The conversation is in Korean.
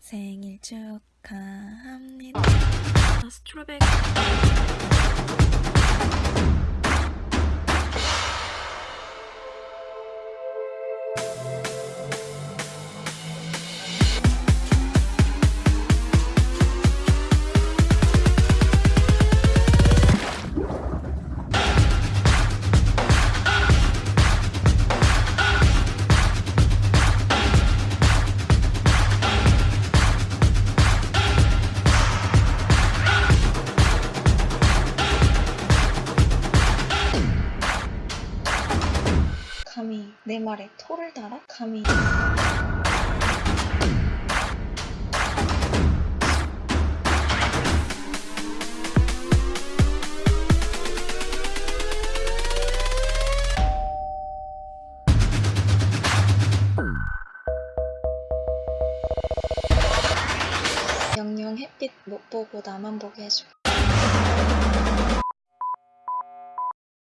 생일 축하합니다. 스트로베리. 감히 내 말에 토를 달아? 감히 영영 햇빛 못 보고 나만 보게 해줘.